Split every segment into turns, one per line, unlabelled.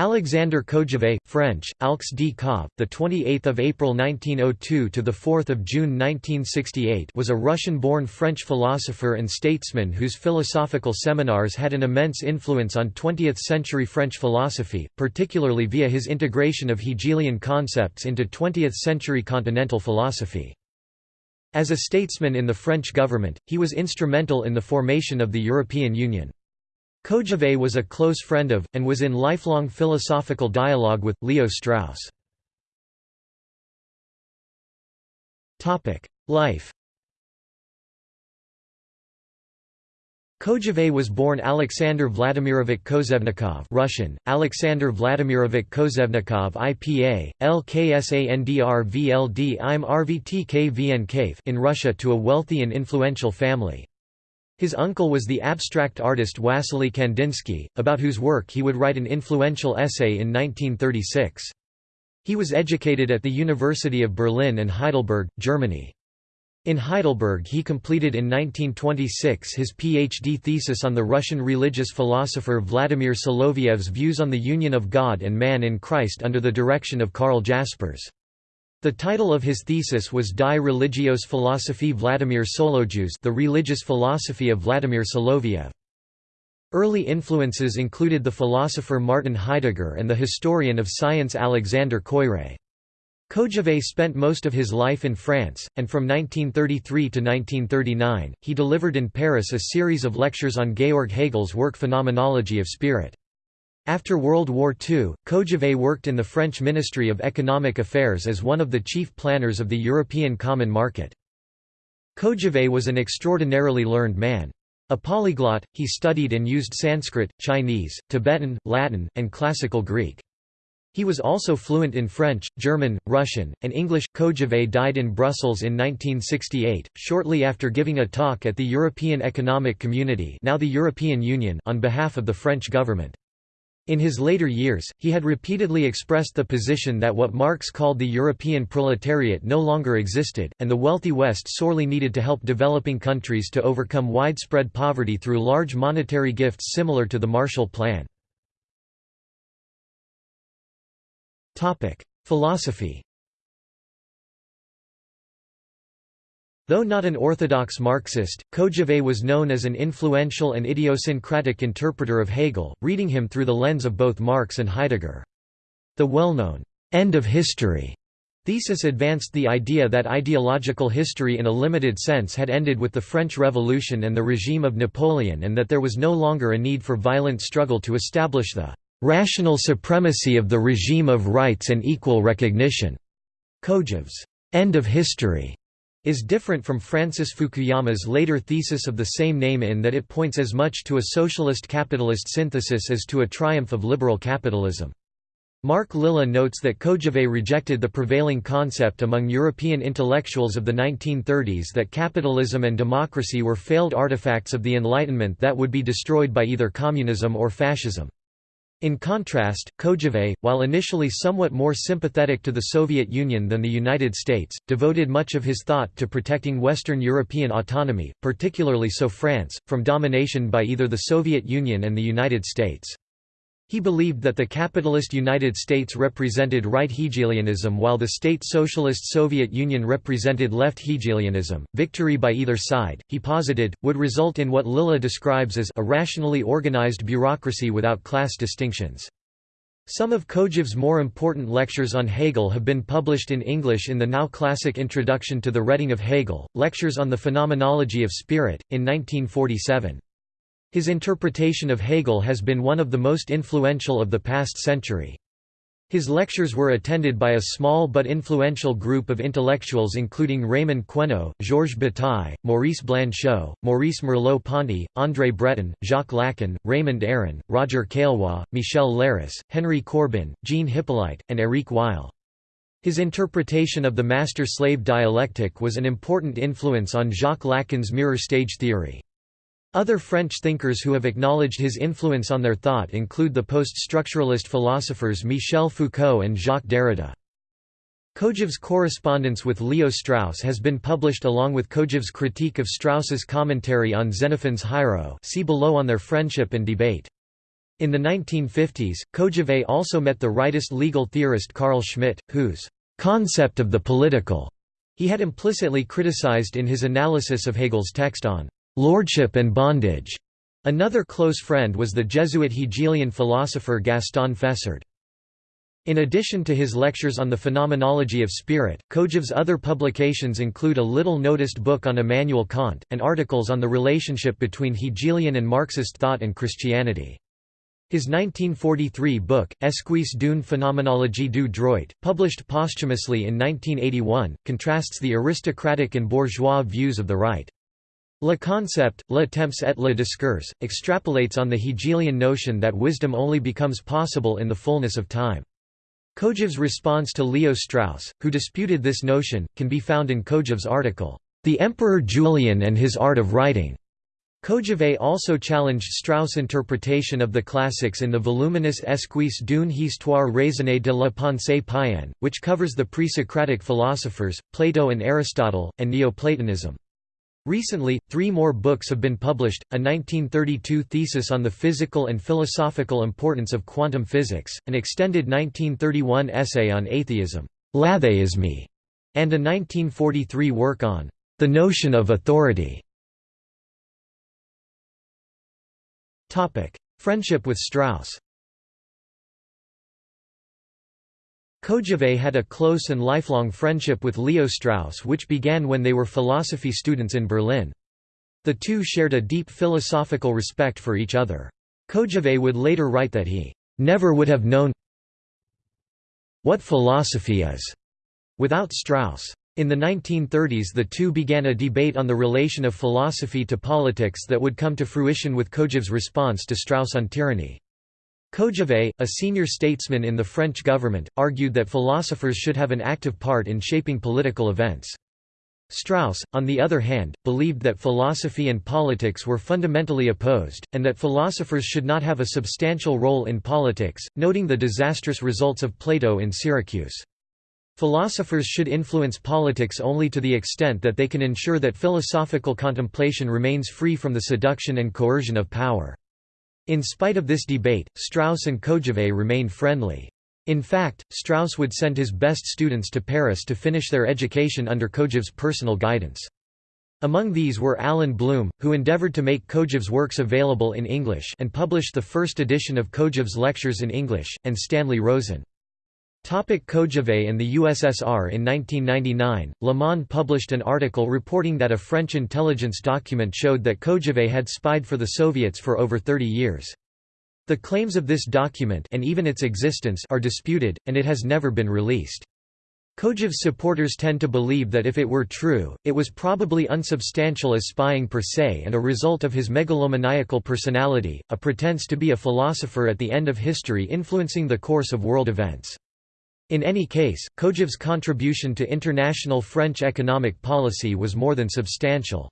Alexander Kojève, French, Alx d Kov, the 28th of April 1902 to the 4th of June 1968, was a Russian-born French philosopher and statesman whose philosophical seminars had an immense influence on 20th-century French philosophy, particularly via his integration of Hegelian concepts into 20th-century continental philosophy. As a statesman in the French government, he was instrumental in the formation of the European Union. Kojève was a close friend of, and was in lifelong philosophical dialogue with, Leo Strauss. Life Kojève was born Alexander Vladimirovich Kozhevnikov Russian, Alexander Vladimirovich Kozhevnikov IPA, LKSANDR IM in Russia to a wealthy and influential family. His uncle was the abstract artist Wassily Kandinsky, about whose work he would write an influential essay in 1936. He was educated at the University of Berlin and Heidelberg, Germany. In Heidelberg he completed in 1926 his PhD thesis on the Russian religious philosopher Vladimir Soloviev's views on the union of God and man in Christ under the direction of Karl Jaspers. The title of his thesis was Die Religios Philosophie Vladimir Soloviev The Religious Philosophy of Vladimir Soloviev. Early influences included the philosopher Martin Heidegger and the historian of science Alexander Koyré. Kojève spent most of his life in France, and from 1933 to 1939, he delivered in Paris a series of lectures on Georg Hegel's work Phenomenology of Spirit. After World War II, Kojève worked in the French Ministry of Economic Affairs as one of the chief planners of the European Common Market. Kojève was an extraordinarily learned man. A polyglot, he studied and used Sanskrit, Chinese, Tibetan, Latin, and Classical Greek. He was also fluent in French, German, Russian, and English. Kojève died in Brussels in 1968, shortly after giving a talk at the European Economic Community now the European Union on behalf of the French government. In his later years, he had repeatedly expressed the position that what Marx called the European proletariat no longer existed, and the wealthy West sorely needed to help developing countries to overcome widespread poverty through large monetary gifts similar to the Marshall Plan. Philosophy Though not an orthodox Marxist, Kojève was known as an influential and idiosyncratic interpreter of Hegel, reading him through the lens of both Marx and Heidegger. The well-known, "'End of History' thesis advanced the idea that ideological history in a limited sense had ended with the French Revolution and the regime of Napoleon and that there was no longer a need for violent struggle to establish the "'rational supremacy of the regime of rights and equal recognition'". Kojève's "'End of History' is different from Francis Fukuyama's later thesis of the same name in that it points as much to a socialist-capitalist synthesis as to a triumph of liberal capitalism. Mark Lilla notes that Kojève rejected the prevailing concept among European intellectuals of the 1930s that capitalism and democracy were failed artifacts of the Enlightenment that would be destroyed by either communism or fascism. In contrast, Kojève, while initially somewhat more sympathetic to the Soviet Union than the United States, devoted much of his thought to protecting Western European autonomy, particularly so France, from domination by either the Soviet Union and the United States. He believed that the capitalist United States represented right Hegelianism while the state socialist Soviet Union represented left Hegelianism. Victory by either side, he posited, would result in what Lilla describes as a rationally organized bureaucracy without class distinctions. Some of Kojève's more important lectures on Hegel have been published in English in the now classic Introduction to the Reading of Hegel, Lectures on the Phenomenology of Spirit, in 1947. His interpretation of Hegel has been one of the most influential of the past century. His lectures were attended by a small but influential group of intellectuals including Raymond Queneau, Georges Bataille, Maurice Blanchot, Maurice Merleau-Ponty, André Breton, Jacques Lacan, Raymond Aron, Roger Caillois, Michel Leiris, Henry Corbin, Jean Hyppolite, and Éric Weil. His interpretation of the master-slave dialectic was an important influence on Jacques Lacan's mirror stage theory. Other French thinkers who have acknowledged his influence on their thought include the post-structuralist philosophers Michel Foucault and Jacques Derrida. Kojève's correspondence with Leo Strauss has been published along with Kojève's critique of Strauss's commentary on Xenophon's Hiero see below on their friendship and debate. In the 1950s, Kojève also met the rightist legal theorist Carl Schmitt, whose concept of the political he had implicitly criticized in his analysis of Hegel's text on lordship and bondage. Another close friend was the Jesuit Hegelian philosopher Gaston Fessard. In addition to his lectures on the phenomenology of spirit, Kojève's other publications include a little-noticed book on Immanuel Kant, and articles on the relationship between Hegelian and Marxist thought and Christianity. His 1943 book, Esquisse d'une phénoménologie du droit, published posthumously in 1981, contrasts the aristocratic and bourgeois views of the right. Le concept, le temps et le discours, extrapolates on the Hegelian notion that wisdom only becomes possible in the fullness of time. Kojève's response to Leo Strauss, who disputed this notion, can be found in Kojève's article, The Emperor Julian and His Art of Writing. Kojève also challenged Strauss' interpretation of the classics in the voluminous Esquisse d'une histoire raisonnée de la pensée païenne, which covers the pre-Socratic philosophers, Plato and Aristotle, and Neoplatonism. Recently, three more books have been published, a 1932 thesis on the physical and philosophical importance of quantum physics, an extended 1931 essay on atheism, L'atheisme, and a 1943 work on the notion of authority. Friendship with Strauss Kojève had a close and lifelong friendship with Leo Strauss which began when they were philosophy students in Berlin. The two shared a deep philosophical respect for each other. Kojève would later write that he never would have known what philosophy is without Strauss. In the 1930s the two began a debate on the relation of philosophy to politics that would come to fruition with Kojève's response to Strauss on tyranny. Kojève, a senior statesman in the French government, argued that philosophers should have an active part in shaping political events. Strauss, on the other hand, believed that philosophy and politics were fundamentally opposed, and that philosophers should not have a substantial role in politics, noting the disastrous results of Plato in Syracuse. Philosophers should influence politics only to the extent that they can ensure that philosophical contemplation remains free from the seduction and coercion of power. In spite of this debate, Strauss and Kojève remained friendly. In fact, Strauss would send his best students to Paris to finish their education under Kojève's personal guidance. Among these were Allan Bloom, who endeavored to make Kojève's works available in English and published the first edition of Kojève's lectures in English, and Stanley Rosen. Topic Kojève and the USSR In 1999, Le published an article reporting that a French intelligence document showed that Kojève had spied for the Soviets for over 30 years. The claims of this document and even its existence are disputed, and it has never been released. Kojève's supporters tend to believe that if it were true, it was probably unsubstantial as spying per se and a result of his megalomaniacal personality, a pretense to be a philosopher at the end of history influencing the course of world events. In any case, Kojève's contribution to international French economic policy was more than substantial.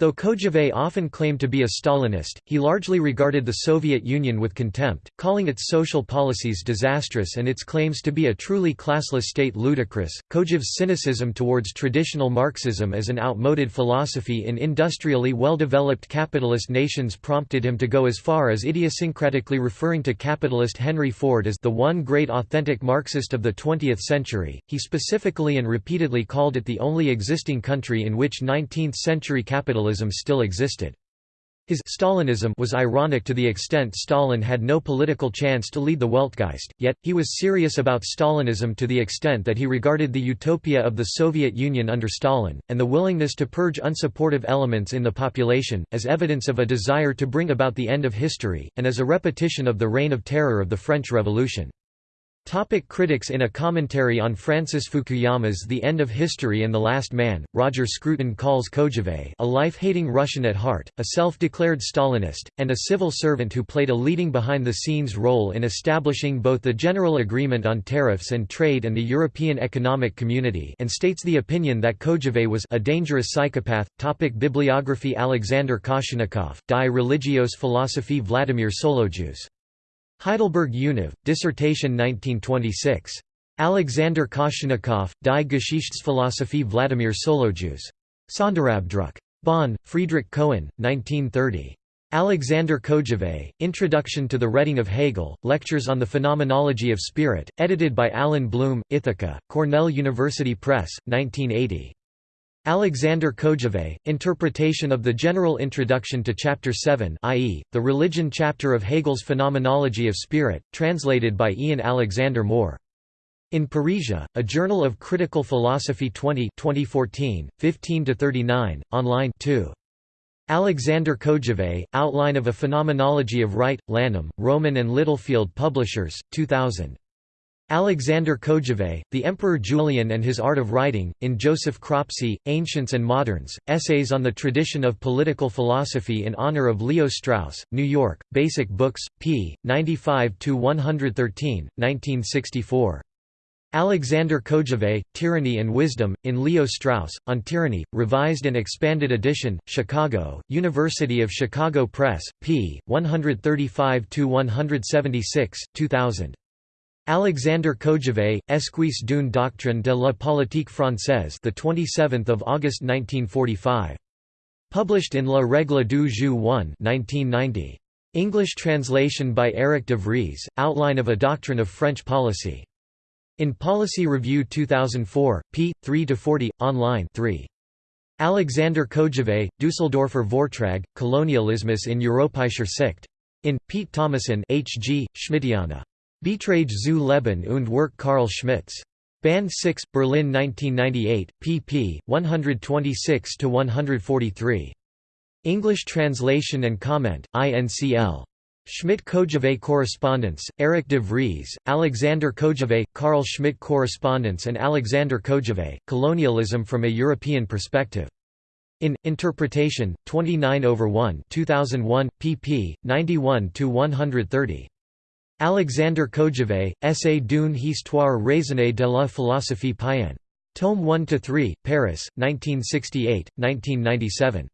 Though Kojève often claimed to be a Stalinist, he largely regarded the Soviet Union with contempt, calling its social policies disastrous and its claims to be a truly classless state ludicrous. Kojève's cynicism towards traditional Marxism as an outmoded philosophy in industrially well-developed capitalist nations prompted him to go as far as idiosyncratically referring to capitalist Henry Ford as the one great authentic Marxist of the 20th century. He specifically and repeatedly called it the only existing country in which 19th-century capitalism Stalinism still existed. His Stalinism was ironic to the extent Stalin had no political chance to lead the Weltgeist, yet, he was serious about Stalinism to the extent that he regarded the utopia of the Soviet Union under Stalin, and the willingness to purge unsupportive elements in the population, as evidence of a desire to bring about the end of history, and as a repetition of the reign of terror of the French Revolution. Topic critics In a commentary on Francis Fukuyama's The End of History and the Last Man, Roger Scruton calls Kojève a life-hating Russian at heart, a self-declared Stalinist, and a civil servant who played a leading behind-the-scenes role in establishing both the General Agreement on Tariffs and Trade and the European Economic Community and states the opinion that Kojève was a dangerous psychopath. Topic Bibliography Alexander Koshcheniakov, Die Religios Philosophie Vladimir Solojuz Heidelberg Univ, dissertation 1926. Alexander Koshcheniakov, Die Geschichtsphilosophie Vladimir Solojuz. Sonderabdruck. Bonn, Friedrich Cohen, 1930. Alexander Kojève, Introduction to the Reading of Hegel, Lectures on the Phenomenology of Spirit, edited by Allan Bloom, Ithaca, Cornell University Press, 1980. Alexander Kojève, Interpretation of the General Introduction to Chapter 7 i.e., the Religion chapter of Hegel's Phenomenology of Spirit, translated by Ian Alexander Moore. In Parrhesia, a Journal of Critical Philosophy 20 2014, 15–39, online 2. Alexander Kojève, Outline of a Phenomenology of Right, Lanham, Rowman and Littlefield Publishers, 2000. Alexander Kojève, The Emperor Julian and His Art of Writing, in Joseph Cropsey, Ancients and Moderns, Essays on the Tradition of Political Philosophy in Honor of Leo Strauss, New York, Basic Books, p. 95–113, 1964. Alexander Kojève, Tyranny and Wisdom, in Leo Strauss, on Tyranny, Revised and Expanded Edition, Chicago, University of Chicago Press, p. 135–176, 2000. Alexander Kojève, Esquisse d'une doctrine de la politique française the 27th of August 1945. Published in La Règle du jeu 1 1990. English translation by Eric de Vries, Outline of a Doctrine of French Policy. In Policy Review 2004, p. 3–40, online 3. Alexander Kojève, Düsseldorfer Vortrag, Colonialismus in Europäischer Sicht. In, Piet Tommissen H. G., Schmittiana. Beiträge zu Leben und Werk Karl Schmitts. Band 6, Berlin 1998, pp. 126–143. English translation and comment, INCL. Schmitt Kojève Correspondence, Eric de Vries, Alexander Kojève, Carl Schmitt Correspondence and Alexander Kojève, Colonialism from a European Perspective. In, Interpretation, 29 over 1 2001, pp. 91–130. Alexander Kojève, Essai d'une histoire raisonnée de la philosophie païenne. Tome 1–3, Paris, 1968, 1997.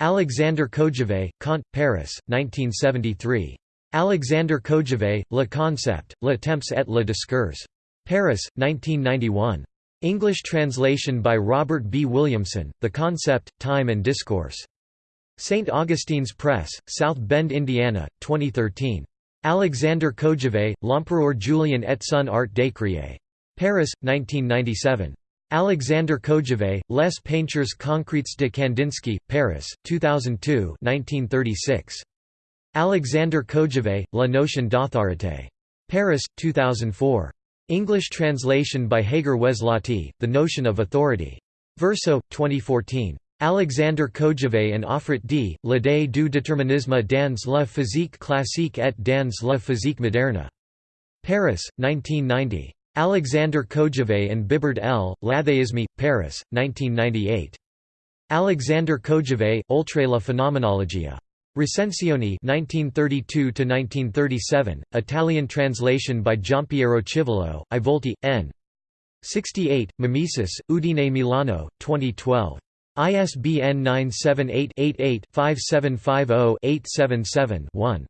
Alexander Kojève, Kant, Paris, 1973. Alexander Kojève, Le Concept, Le Temps et le Discours. Paris, 1991. English translation by Robert B. Williamson, The Concept, Time and Discourse. St. Augustine's Press, South Bend, Indiana, 2013. Alexander Kojève, L'Empereur Julien et son art d'écrire. Paris, 1997. Alexander Kojève, Les Peintures Concrètes de Kandinsky, Paris, 2002 1936. Alexander Kojève, La notion d'autorité. Paris, 2004. English translation by Hager Weslati, The Notion of Authority. Verso, 2014. Alexander Kojève and Auffret d. L'idée du déterminisme dans la physique classique et dans la physique moderne. Paris, 1990. Alexander Kojève and Bibard L. L'athéisme, Paris, 1998. Alexander Kojève, Oltre la Phenomenologia. Recensioni 1932–1937, Italian translation by Giampiero Civolo, I Volti, n. 68, Mimesis, Udine Milano, 2012. ISBN 978 88 5750 877 1.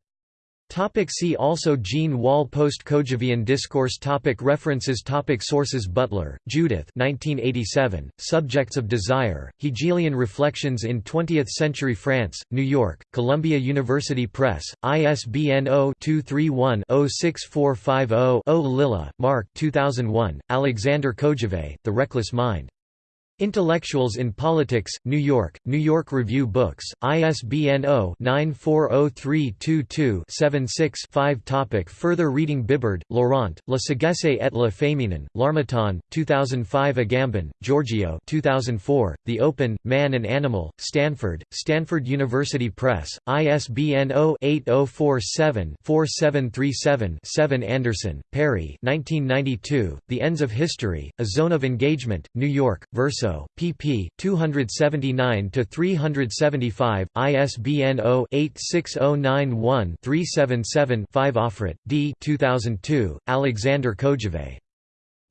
Topic see also Jean Wahl Post-Kojevian discourse topic References topic Sources Butler, Judith 1987, Subjects of Desire, Hegelian Reflections in Twentieth-Century France, New York, Columbia University Press, ISBN 0-231-06450-0 Lilla, Mark 2001, Alexander Kojève, The Reckless Mind. Intellectuals in Politics, New York, New York Review Books, ISBN 0-940322-76-5 Topic Further reading Bibard, Laurent, La sagesse et le féminin, L'Harmattan, 2005 Agamben, Giorgio 2004, The Open, Man and Animal, Stanford, Stanford University Press, ISBN 0-8047-4737-7 Anderson, Perry 1992, The Ends of History, A Zone of Engagement, New York, Verso pp. 279–375, ISBN 0-86091-377-5 Auffret, D. 2002, Alexander Kojève.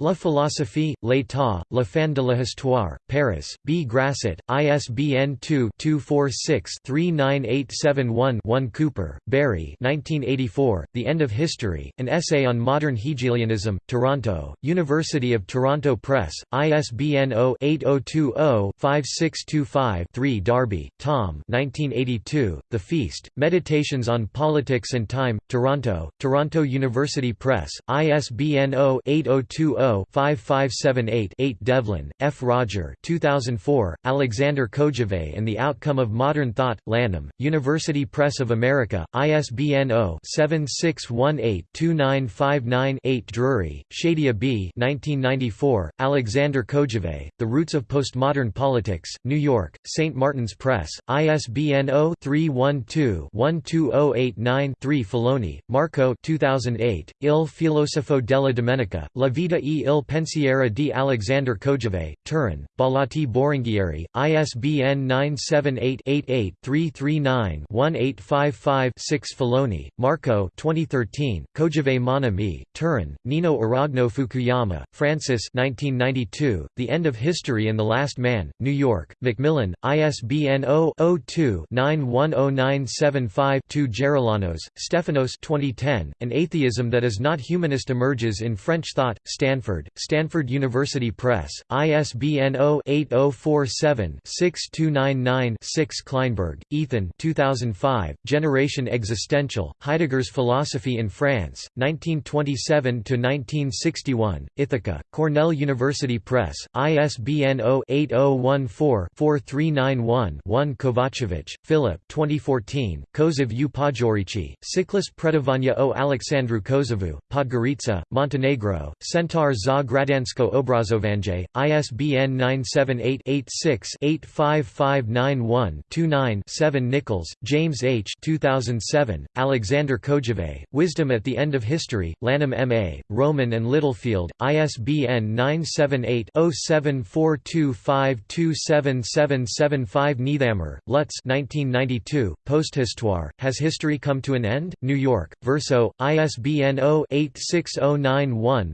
La philosophie, l'état, la fin de l'histoire, Paris, B. Grasset, ISBN 2-246-39871-1 Cooper, Barry 1984, The End of History, An Essay on Modern Hegelianism, Toronto, University of Toronto Press, ISBN 0-8020-5625-3 Darby, Tom 1982, The Feast, Meditations on Politics and Time, Toronto, Toronto University Press, ISBN 0-8020 0-5578-8 Devlin, F. Roger 2004, Alexander Kojève and the Outcome of Modern Thought, Lanham, University Press of America, ISBN 0-7618-2959-8 Drury, Shadia B. 1994, Alexander Kojève, The Roots of Postmodern Politics, New York, St. Martin's Press, ISBN 0-312-12089-3 Filoni, Marco 2008, Il filosofo della domenica, La vita e il pensiero di Alexander Kojève, Turin, Bollati Boringhieri, ISBN 978-88-339-1855-6 Filoni, Marco 2013, Kojève mon ami, Turin, Nino Aragno Fukuyama, Francis 1992, The End of History and the Last Man, New York, Macmillan, ISBN 0-02-910975-2 Geroulanos, Stefanos 2010, An Atheism That Is Not Humanist emerges in French Thought, Stanford Stanford, Stanford University Press, ISBN 0-8047-6299-6 Kleinberg, Ethan 2005, Generation Existential, Heidegger's Philosophy in France, 1927–1961, Ithaca, Cornell University Press, ISBN 0-8014-4391-1 Kovacevic, Philip 2014, Kozev u Podgorici, Cyclus Predavania o Aleksandru Kozevu, Podgorica, Montenegro, Centaur za Gradansko Obrazovanje, ISBN 978-86-85591-29-7 Nichols, James H. 2007, Alexander Kojève, Wisdom at the End of History, Lanham M.A., Rowman and Littlefield, ISBN 978-0742527775 Niethammer, Lutz 1992, Posthistoire, Has History Come to an End? New York, Verso, ISBN 0-86091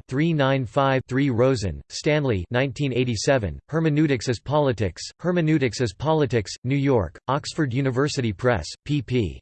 395 3 Rosen, Stanley 1987, Hermeneutics as Politics, Hermeneutics as Politics, New York, Oxford University Press, pp.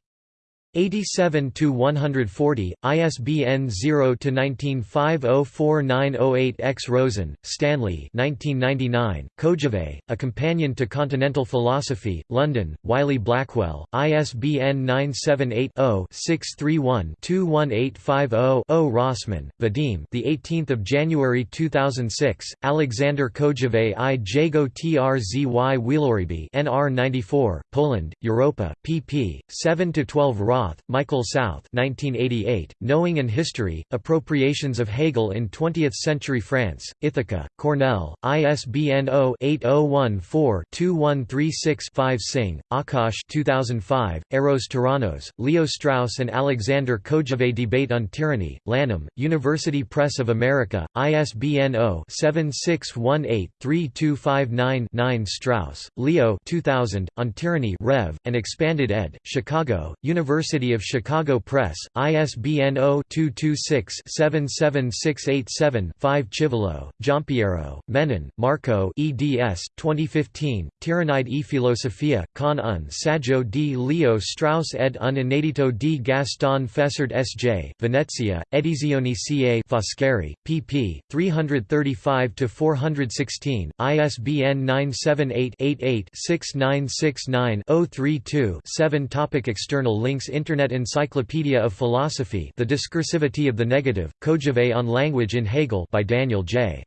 87 to 140 ISBN 0 to 19504908 X Rosen Stanley 1999 Kojève A Companion to Continental Philosophy London Wiley Blackwell ISBN 978 0 631 21850 0 Rossman Vadim the 18th of January 2006 Alexander Kojève I Jago Trzy Wieloryby NR 94 Poland Europa pp 7 to 12 Ross Michael South 1988, Knowing and History, Appropriations of Hegel in Twentieth-Century France, Ithaca, Cornell, ISBN 0-8014-2136-5 Singh, Akash 2005, Eros Tyrannos, Leo Strauss and Alexander Kojève Debate on Tyranny, Lanham, University Press of America, ISBN 0-7618-3259-9 Strauss, Leo 2000, On Tyranny Rev, and Expanded ed., Chicago, University University of Chicago Press, ISBN 0-226-77687-5 Civolo, Giampiero, Menon, Marco eds. 2015, Tyrannide e filosofia, con un saggio di Leo Strauss ed un inedito di Gaston Fessard S.J., Venezia, Edizioni ca Foscari, pp. 335–416, ISBN 978-88-6969-032-7 Topic External links Internet Encyclopedia of Philosophy The Discursivity of the Negative, Kojève on Language in Hegel by Daniel J.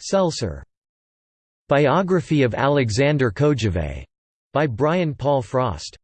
Selcer. Biography of Alexander Kojève by Brian Paul Frost